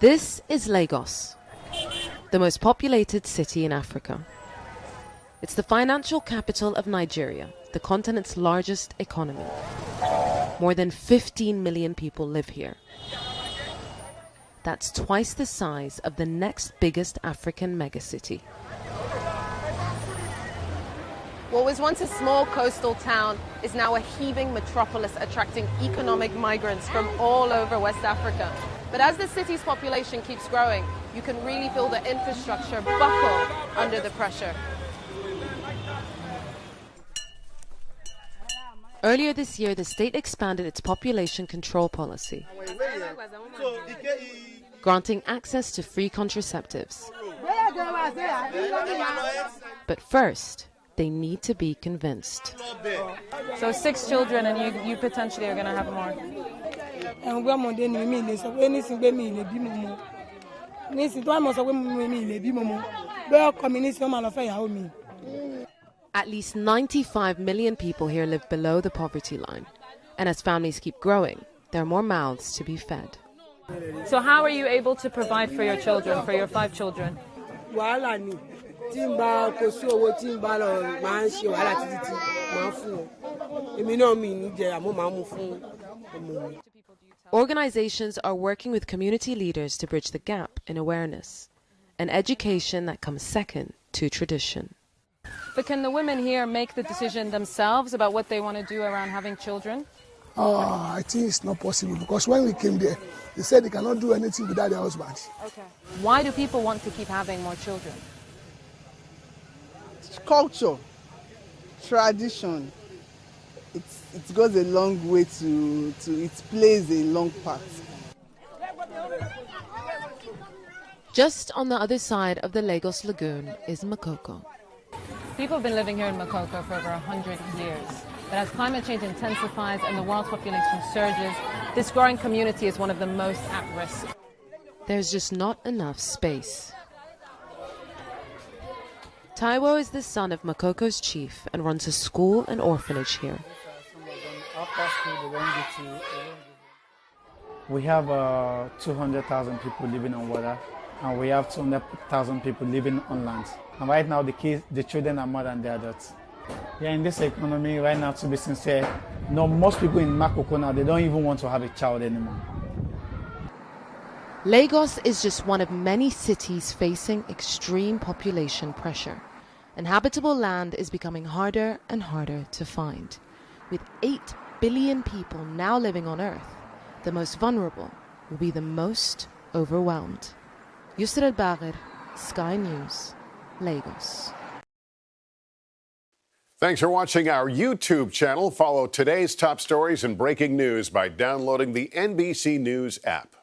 This is Lagos, the most populated city in Africa. It's the financial capital of Nigeria, the continent's largest economy. More than 15 million people live here. That's twice the size of the next biggest African megacity. What was once a small coastal town is now a heaving metropolis attracting economic migrants from all over West Africa. But as the city's population keeps growing, you can really feel the infrastructure buckle under the pressure. Earlier this year, the state expanded its population control policy, granting access to free contraceptives. But first, they need to be convinced. So six children and you, you potentially are going to have more. At least 95 million people here live below the poverty line. And as families keep growing, there are more mouths to be fed. So how are you able to provide for your children, for your five children? tí n bá kò sí owó tí n bá lọ máa ń ṣe wàhálà títí tí máa fún wọn èmi náà mi ní jẹ àmọ́ máa mú fún ọmọ mi. Organizations are working with community leaders to bridge the gap in awareness, an education that comes second to tradition. But can the women here make the decision themselves about what they want to do around having children? Oh, I think it's not possible because when we came there, they said they cannot do anything without their husbands. Okay. Why do people want to keep having more children? It's culture, tradition, it's, it goes a long way to, to, it plays a long part. Just on the other side of the Lagos Lagoon is Makoko. People have been living here in Makoko for over 100 years. But as climate change intensifies and the world's population surges, this growing community is one of the most at risk. There's just not enough space. Taiwo is the son of Makoko's chief and runs a school and orphanage here. We have uh, 200,000 people living on water, and we have 200,000 people living on land. And right now, the kids, the children are more than the adults. Yeah, in this economy right now, to be sincere, no, most people in Makoko now, they don't even want to have a child anymore. Lagos is just one of many cities facing extreme population pressure and habitable land is becoming harder and harder to find. With 8 billion people now living on Earth, the most vulnerable will be the most overwhelmed. Yousra Elbagir, Sky News, Lagos. Thanks for watching our YouTube channel. Follow today's top stories and breaking news by downloading the NBC News app.